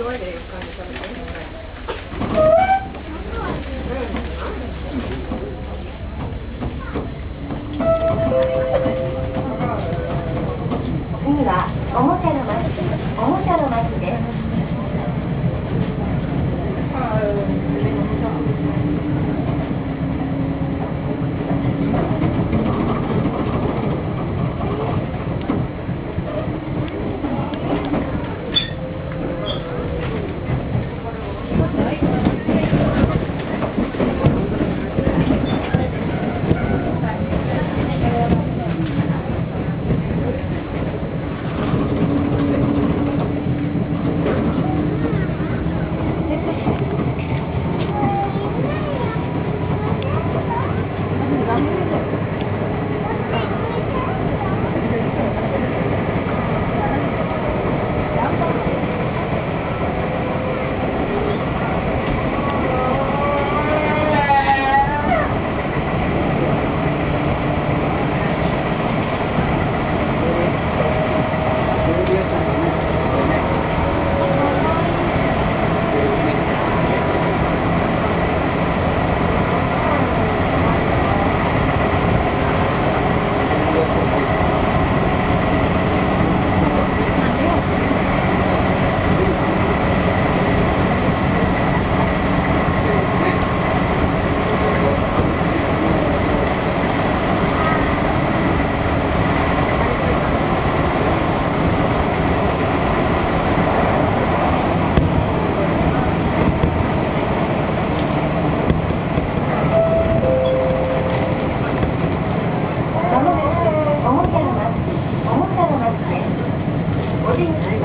次はおもちゃの町おもちゃの町です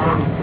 Wow.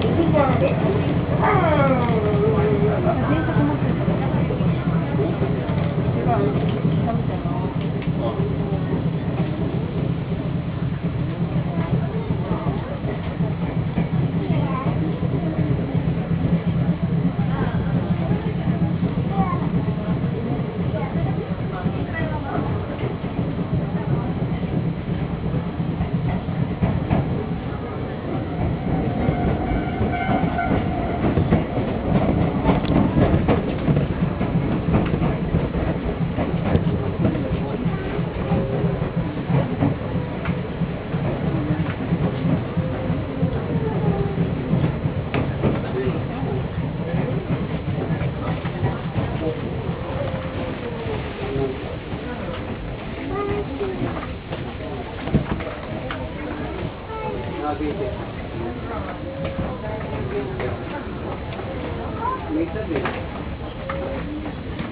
Cavite. Cavite.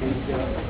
Cavite.